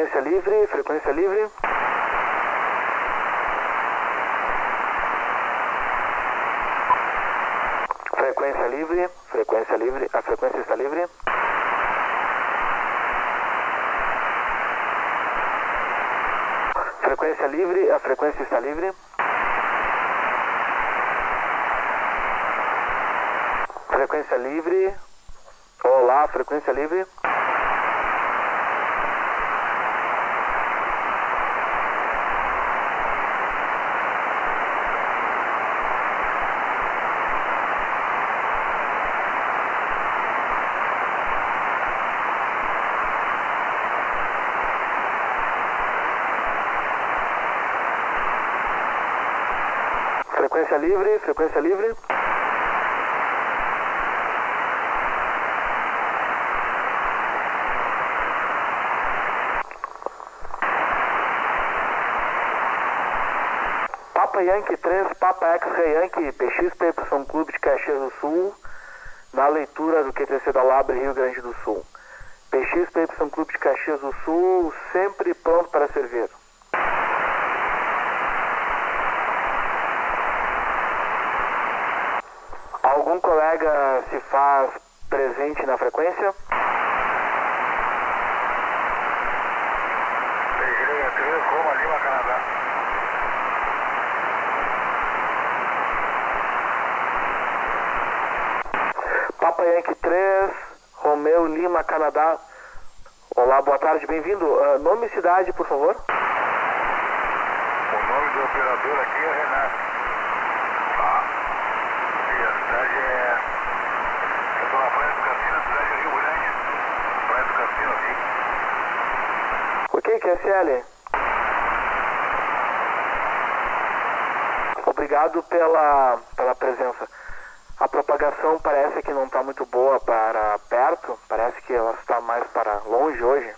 frequência livre, frequência livre. Frequência livre, frequência livre, a frequência está livre. Frequência livre, a frequência está livre. Frequência livre. Olá, frequência livre. Frequência livre, frequência livre. Papa Yankee 3, Papa X-Ray Yankee, PXPY Clube de Caxias do Sul, na leitura do QTC da Labre, Rio Grande do Sul. PXPY Clube de Caxias do Sul, sempre pronto para servir. Algum colega se faz presente na frequência? Peguei 3, Roma, Lima, Canadá. Papa Yankee 3, Romeu Lima, Canadá. Olá, boa tarde, bem-vindo. Ah, nome e cidade, por favor. O nome do operador aqui é Renato. Tá. E a cidade é. Eu estou na Praia do Cassino, cidade de Rio Grande. Praia do Cassino aqui. Ok, QSL. Obrigado pela, pela presença. A propagação parece que não está muito boa para perto, parece que ela está mais para longe hoje.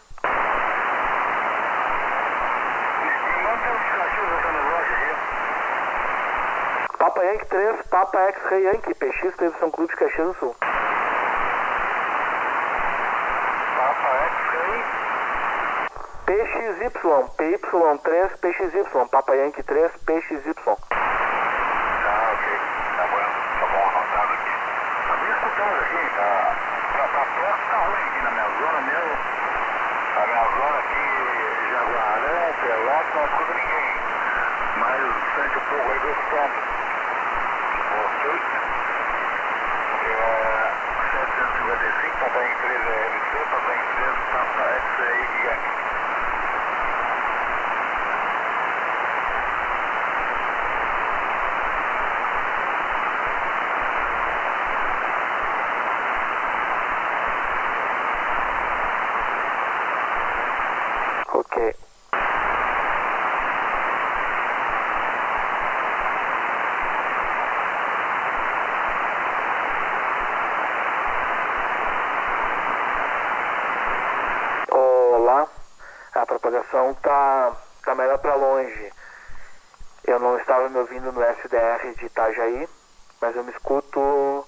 Papa Yankee 3, Papa X-Ray Yankee, PX, São Clube de Caxias do Sul. Papa X-Ray. PXY, PY3, PXY, Papa Yankee 3, PXY. Tá, ok. Tá bom. Tá bom anotado aqui. Tá bem escutado aqui, tá. Pra, pra perto tá ruim aqui na minha zona mesmo. A minha zona aqui, Jaguarão, Pelotas, não escuta ninguém. Mas sente um pouco aí do escuto. Ok. É. 755, papai em 3 é LC, papai em 3, papa X-Ray e Yankee. Ok. Olá, propagação tá, tá melhor para longe. Eu não estava me ouvindo no SDR de Itajaí, mas eu me escuto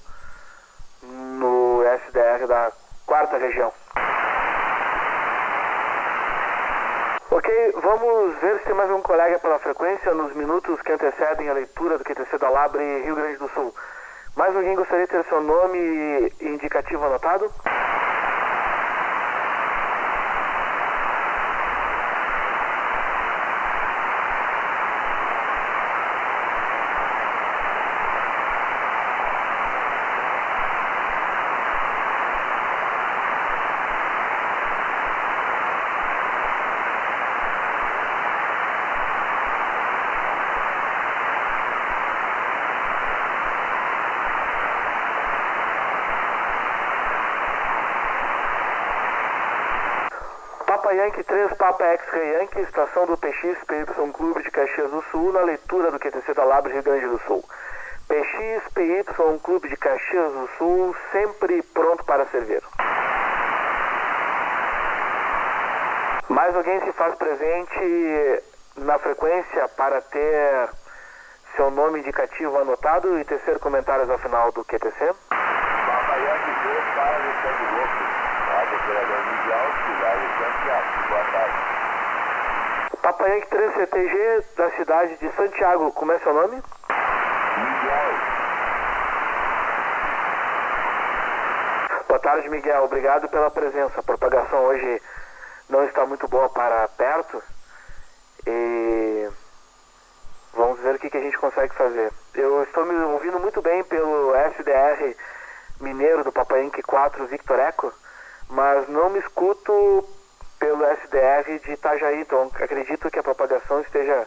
no SDR da quarta região. Ok, vamos ver se tem mais um colega pela frequência nos minutos que antecedem a leitura do QTC da Labre Rio Grande do Sul. Mais alguém gostaria de ter seu nome indicativo anotado? Papa Yankee 3, Papa X-Ray Yankee, estação do PX PY Clube de Caxias do Sul, na leitura do QTC da Labre Rio Grande do Sul. PX PY Clube de Caxias do Sul, sempre pronto para servir. Mais alguém se faz presente na frequência para ter seu nome indicativo anotado e tecer comentários ao final do QTC? Papa Yankee 2 para Golfo. Operador Mundial, Cidade de Santiago. Boa tarde. Papa Yankee 3 CTG da cidade de Santiago, como é seu nome? Miguel. Boa tarde, Miguel. Obrigado pela presença. A propagação hoje não está muito boa para perto e vamos ver o que, que a gente consegue fazer. Eu estou me ouvindo muito bem pelo SDR mineiro do Papaenque 4 Victor Eco, mas não me escuto pelo SDR de Itajaí, então acredito que a propagação esteja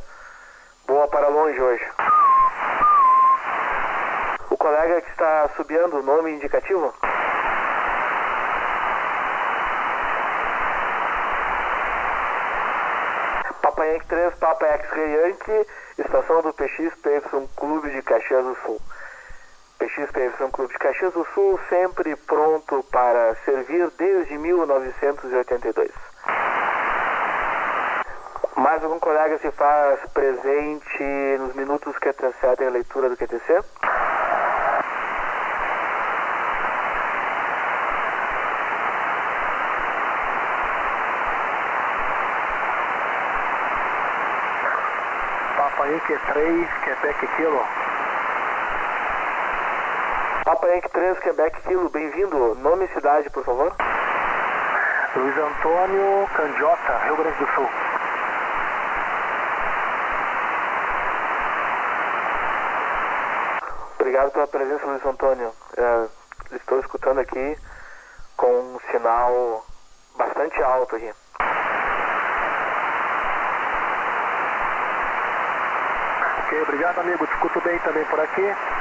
boa para longe hoje. O colega que está subindo, nome indicativo? Papa Yankee 3, Papa X-Ray Yankee, estação do PXPY Clube de Caxias do Sul. PXPY Clube de Caxias do Sul, sempre pronto para servir desde 1982. Mais algum colega se faz presente nos minutos que antecedem a leitura do QTC? Papa Yankee 3, Quebec Kilo. Yankee 3, Quebec Kilo, bem-vindo. Nome e cidade, por favor. Luiz Antônio Candiota, Rio Grande do Sul. Obrigado pela presença, Luiz Antônio. É, estou escutando aqui com um sinal bastante alto aqui. Ok, obrigado amigo, escuto bem também por aqui.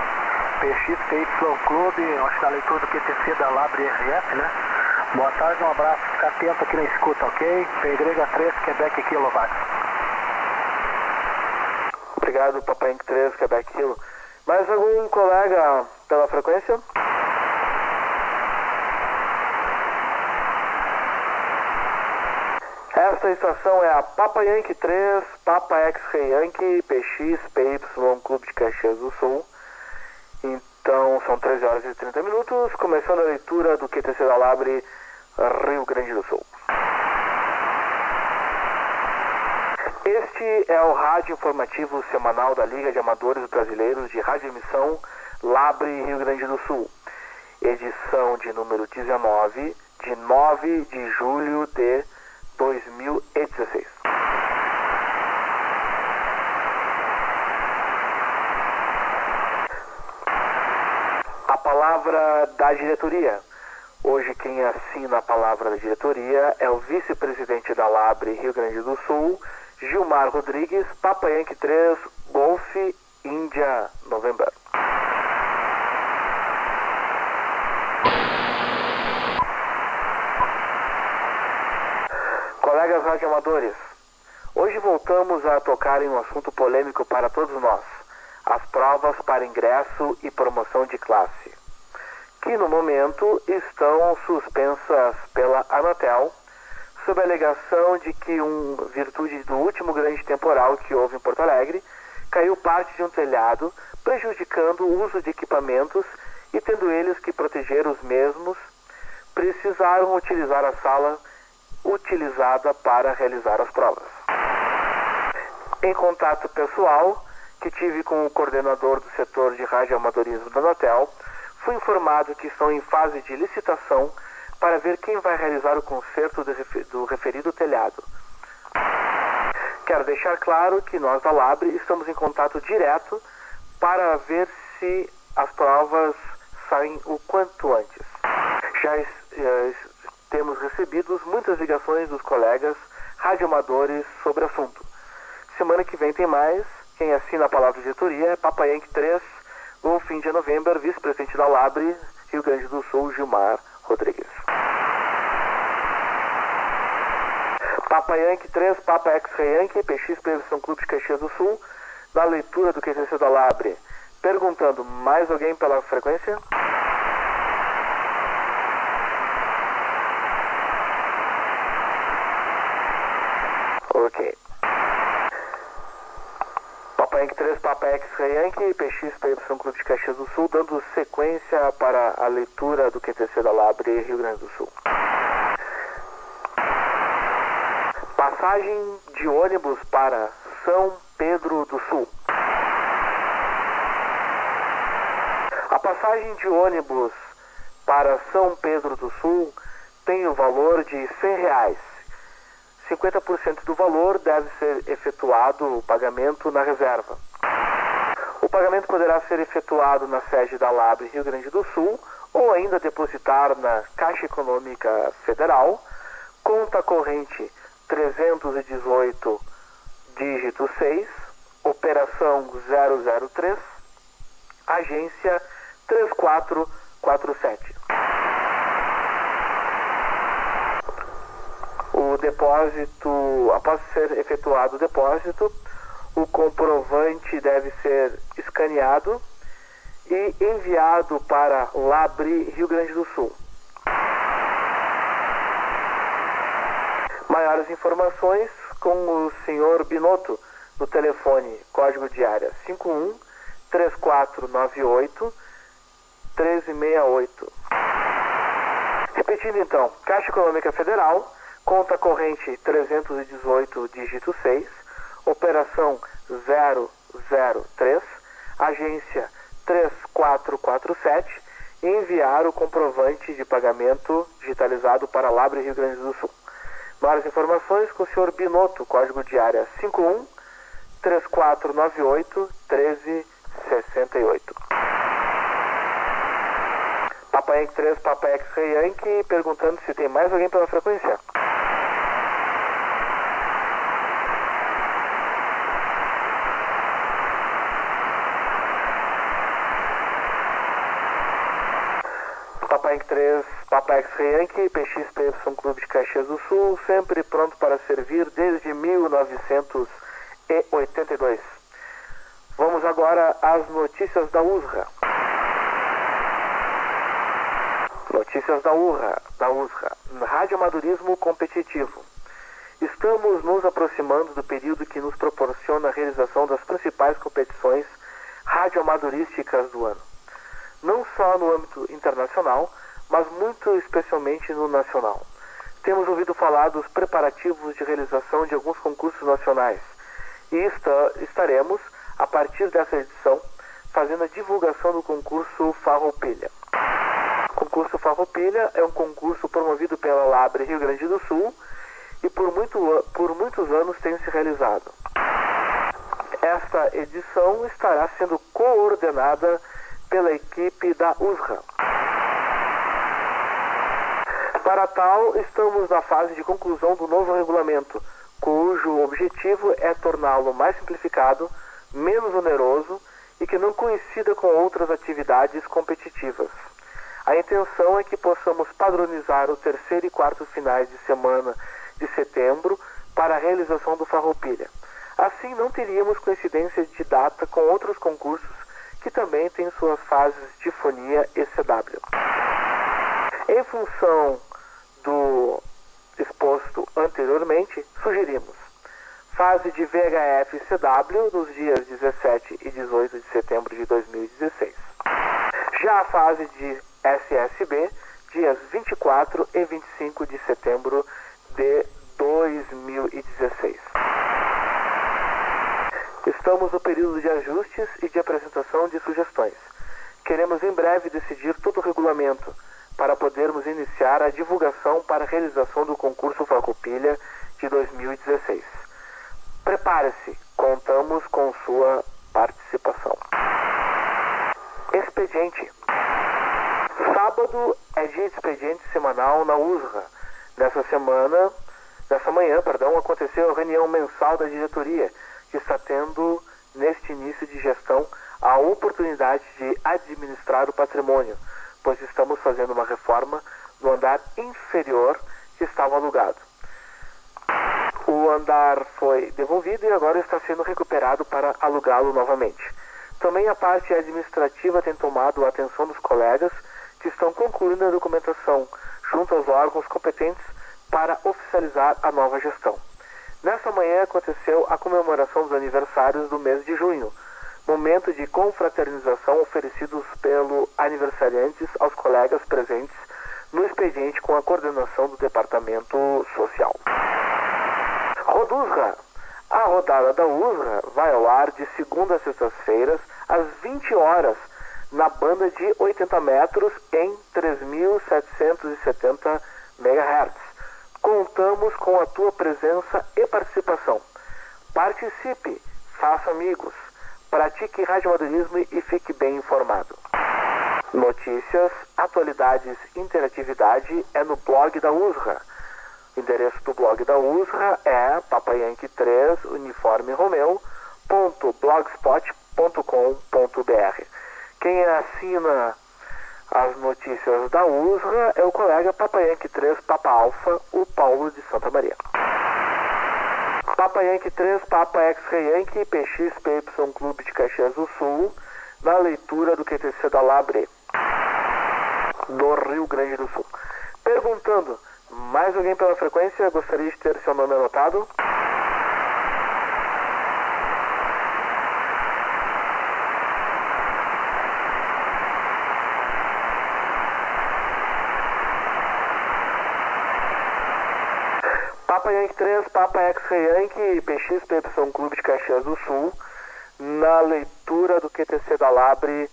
PXPY Clube, acho que na leitura do QTC da Labre RF, né? Boa tarde, um abraço, fica atento aqui na escuta, ok? PY3, Quebec Kilo, vai. Obrigado, Papai Inc. 3, Quebec Kilo. Mais algum colega pela frequência? Esta estação é a Papa Yankee 3, Papa X-Ray Yankee, PX, PY, Clube de Caxias do Sul. Então, são 13 horas e 30 minutos, começando a leitura do QTC da Labre, Rio Grande do Sul. Este é o rádio informativo semanal da Liga de Amadores Brasileiros de Rádio Emissão Labre, Rio Grande do Sul. Edição de número 19, de 9 de julho de 2016. A palavra da diretoria. Hoje quem assina a palavra da diretoria é o vice-presidente da Labre Rio Grande do Sul, Gilmar Rodrigues, Papa Yankee 3, Golf, Índia, November. Colegas radioamadores, hoje voltamos a tocar em um assunto polêmico para todos nós: as provas para ingresso e promoção de classe, que no momento estão suspensas pela Anatel, sob a alegação de que, um virtude do último grande temporal que houve em Porto Alegre, caiu parte de um telhado, prejudicando o uso de equipamentos e, tendo eles que proteger os mesmos, precisaram utilizar a sala utilizada para realizar as provas. Em contato pessoal que tive com o coordenador do setor de radioamadorismo da Anatel, fui informado que estão em fase de licitação para ver quem vai realizar o conserto do referido telhado. Quero deixar claro que nós da Labre estamos em contato direto para ver se as provas saem o quanto antes. Já eh, temos recebido muitas ligações dos colegas radioamadores sobre o assunto. Semana que vem tem mais. Quem assina a palavra de diretoria é Papaianque 3. No fim de novembro, vice-presidente da Labre, Rio Grande do Sul, Gilmar Rodrigues. Papa Yankee 3, Papa X Yankee, PX Previsão Clube de Caxias do Sul, na leitura do QCC da Labre, perguntando mais alguém pela frequência. X-Ray Yankee, PX PY Clube de Caxias do Sul, dando sequência para a leitura do QTC da Labre, Rio Grande do Sul. passagem de ônibus para São Pedro do Sul. A passagem de ônibus para São Pedro do Sul tem o valor de 100 reais. 50% do valor deve ser efetuado o pagamento na reserva. O pagamento poderá ser efetuado na sede da Labre Rio Grande do Sul ou ainda depositar na Caixa Econômica Federal, conta corrente 318, dígito 6, operação 003, agência 3447. O depósito, após ser efetuado o depósito, o comprovante deve ser escaneado e enviado para Labri, Rio Grande do Sul. Maiores informações com o senhor Binotto no telefone, código de área 51 3498 1368. Repetindo então, Caixa Econômica Federal, conta corrente 318, dígito 6, operação 003, agência 3447 e enviar o comprovante de pagamento digitalizado para Labre Rio Grande do Sul. Mais informações com o senhor Binotto, código de área 51 3498 1368. Papai Yankee 3, Papai X-Ray Yankee, perguntando se tem mais alguém pela frequência. Papai Yankee 3, Papai X-Ray Yankee, PXPY Clube de Caxias do Sul, sempre pronto para servir desde 1982. Vamos agora às notícias da USRA. Notícias da URRA, da USRA. Rádio Amadorismo Competitivo. Estamos nos aproximando do período que nos proporciona a realização das principais competições radioamadorísticas do ano. Não só no âmbito internacional, mas muito especialmente no nacional. Temos ouvido falar dos preparativos de realização de alguns concursos nacionais e está, estaremos, a partir dessa edição, fazendo a divulgação do concurso Farroupilha. O concurso Farroupilha é um concurso promovido pela Labre Rio Grande do Sul e por, muito, por muitos anos tem se realizado. Esta edição estará sendo coordenada pela equipe da USRA. Para tal, estamos na fase de conclusão do novo regulamento, cujo objetivo é torná-lo mais simplificado, menos oneroso e que não coincida com outras atividades competitivas. A intenção é que possamos padronizar o terceiro e quarto finais de semana de setembro para a realização do Farroupilha. Assim, não teríamos coincidência de data com outros concursos que também têm suas fases de fonia e CW. Em função do exposto anteriormente, sugerimos fase de VHF CW nos dias 17 e 18 de setembro de 2016. Já a fase de SSB, dias 24 e 25 de setembro de 2016. Estamos no período de ajustes e de apresentação de sugestões. Queremos em breve decidir todo o regulamento para podermos iniciar a divulgação para a realização do concurso Farroupilha de 2016. Prepare-se, contamos com sua participação. Expediente. Sábado é dia de expediente semanal na USRA. Nessa semana, nessa manhã, perdão, aconteceu a reunião mensal da diretoria, que está tendo, neste início de gestão, a oportunidade de administrar o patrimônio, pois estamos fazendo uma reforma no andar inferior que estava alugado. O andar foi devolvido e agora está sendo recuperado para alugá-lo novamente. Também a parte administrativa tem tomado a atenção dos colegas que estão concluindo a documentação junto aos órgãos competentes para oficializar a nova gestão. Nessa manhã aconteceu a comemoração dos aniversários do mês de junho, momento de confraternização oferecidos pelo aniversariantes aos colegas presentes no expediente com a coordenação do Departamento Social. USRA. A rodada da USRA vai ao ar de segunda a sextas-feiras, às 20 horas, na banda de 80 metros em 3.770 MHz. Contamos com a tua presença e participação. Participe, faça amigos, pratique radioamadorismo e fique bem informado. Notícias, atualidades, interatividade é no blog da USRA. O endereço do blog da USRA é papayanque3 uniforme romeu blogspot.com.br. Quem assina as notícias da USRA é o colega Papayanque 3 Papa Alfa, o Paulo de Santa Maria. Papa Yankee 3, Papa X-Ray Yankee, PX PY Clube de Caxias do Sul, na leitura do QTC da Labre, do Rio Grande do Sul. Perguntando, mais alguém pela frequência gostaria de ter seu nome anotado? 3, Papa X-Ray Yankee, PX PY Clube de Caxias do Sul, na leitura do QTC da Labre,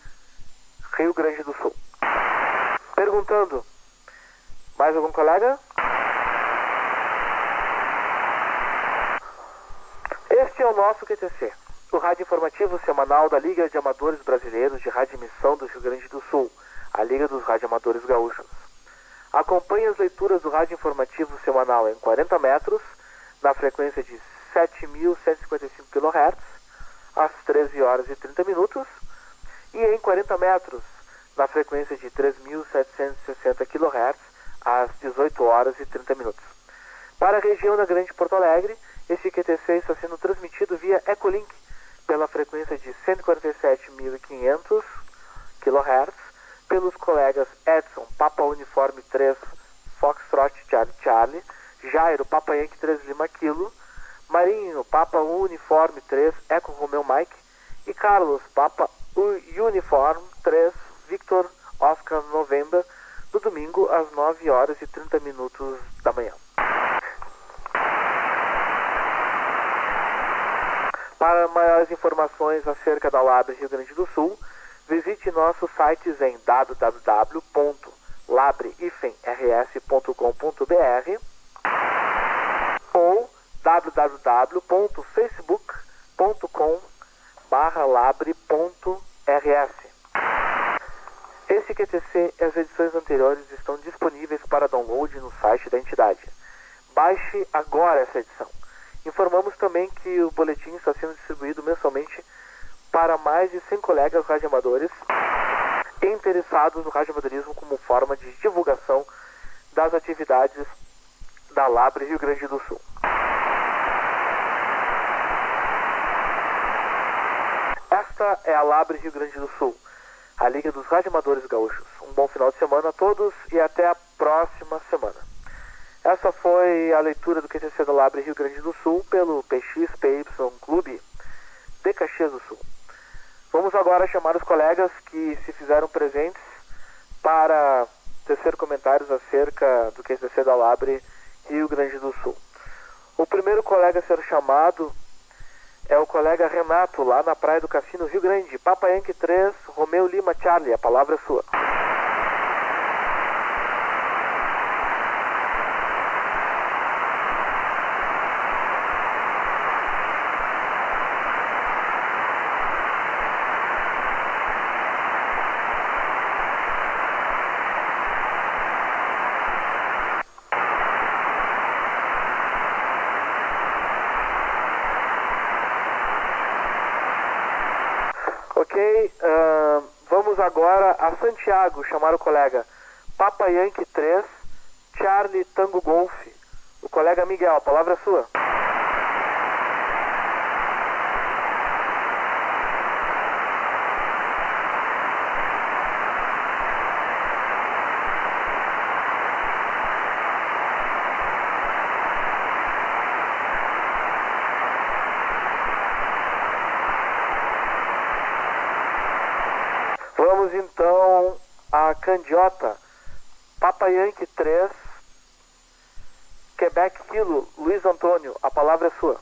Rio Grande do Sul. Perguntando, mais algum colega? Este é o nosso QTC, o rádio informativo semanal da Liga de Amadores Brasileiros de Rádio Emissão do Rio Grande do Sul, a Liga dos Radioamadores Gaúchos. Acompanhe as leituras do rádio informativo semanal em 40 metros, na frequência de 7.155 kHz, às 13 horas e 30 minutos, e em 40 metros, na frequência de 3.760 kHz, às 18 horas e 30 minutos. Para a região da Grande Porto Alegre, esse QTC está sendo transmitido via Echolink pela frequência de 147.500 kHz pelos colegas Edson, Papa Uniforme 3, Foxtrot Charlie Charlie, Jairo, Papa Yankee 3 Lima Kilo, Marinho, Papa Uniforme 3, Eco Romeo Mike, e Carlos, Papa Uniforme 3, Victor Oscar November, no domingo às 9 horas e 30 minutos da manhã. Para maiores informações acerca da Labra Rio Grande do Sul, visite nossos sites em www.labre-rs.com.br www.facebook.com labre.rs. Esse QTC e as edições anteriores estão disponíveis para download no site da entidade. Baixe agora essa edição. Informamos também que o boletim está sendo distribuído mensalmente para mais de 100 colegas radioamadores interessados no radioamadorismo como forma de divulgação das atividades da Labre Rio Grande do Sul. Esta é a Labre Rio Grande do Sul, a Liga dos Radioamadores Gaúchos. Um bom final de semana a todos e até a próxima semana. Essa foi a leitura do QTC da Labre Rio Grande do Sul pelo PXPY Clube de Caxias do Sul. Vamos agora chamar os colegas que se fizeram presentes para tecer comentários acerca do QTC da Labre Rio Grande do Sul. O primeiro colega a ser chamado é o colega Renato, lá na Praia do Cassino, Rio Grande. Papa Yankee 3, Romeu Lima Charlie, a palavra é sua. Ok, uh, vamos agora a Santiago chamar o colega Papa Yankee 3, Charlie Tango Golf. O colega Miguel, a palavra é sua. Vamos então a Candiota, Papa Yankee 3, Quebec Kilo, Luiz Antônio, a palavra é sua.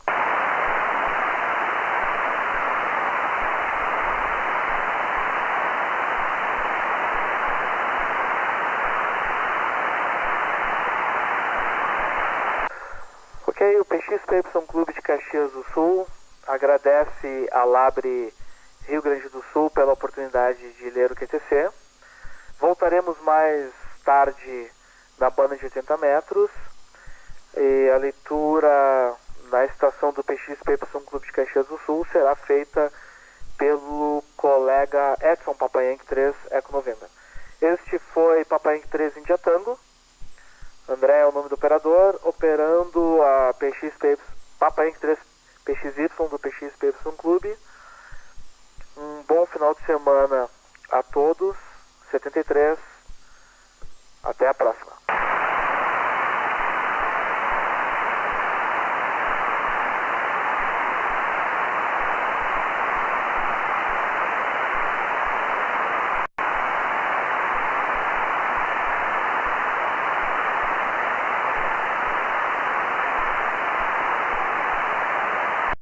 Ok, o PXPY Clube de Caxias do Sul agradece a Labre Rio Grande do Sul pela oportunidade de ler o QTC. Voltaremos mais tarde na banda de 80 metros e a leitura na estação do PXPY Clube de Caxias do Sul será feita pelo colega Edson Papayank 3 Eco November. Este foi Papayank 3 India Tango. André é o nome do operador, operando a PXP, Papa Inc. 3 PXY do PXPY Clube. Um bom final de semana a todos. 73. Até a próxima.